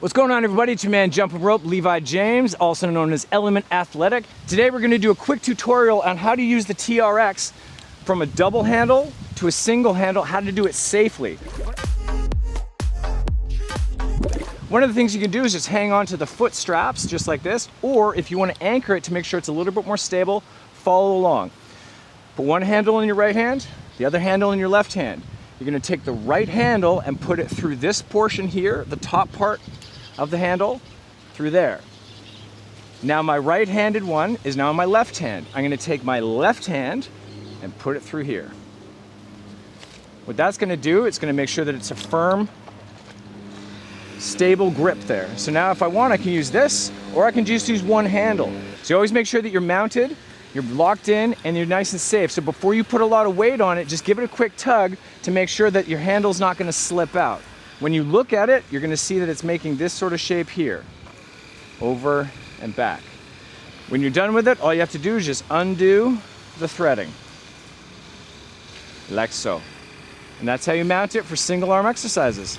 What's going on everybody? It's your man jumping rope, Levi James, also known as Element Athletic. Today we're gonna do a quick tutorial on how to use the TRX from a double handle to a single handle, how to do it safely. One of the things you can do is just hang on to the foot straps just like this, or if you wanna anchor it to make sure it's a little bit more stable, follow along. Put one handle in your right hand, the other handle in your left hand. You're gonna take the right handle and put it through this portion here, the top part of the handle through there. Now my right-handed one is now in my left hand. I'm gonna take my left hand and put it through here. What that's gonna do, it's gonna make sure that it's a firm, stable grip there. So now if I want, I can use this, or I can just use one handle. So you always make sure that you're mounted, you're locked in, and you're nice and safe. So before you put a lot of weight on it, just give it a quick tug to make sure that your handle's not gonna slip out. When you look at it, you're gonna see that it's making this sort of shape here, over and back. When you're done with it, all you have to do is just undo the threading, like so. And that's how you mount it for single arm exercises.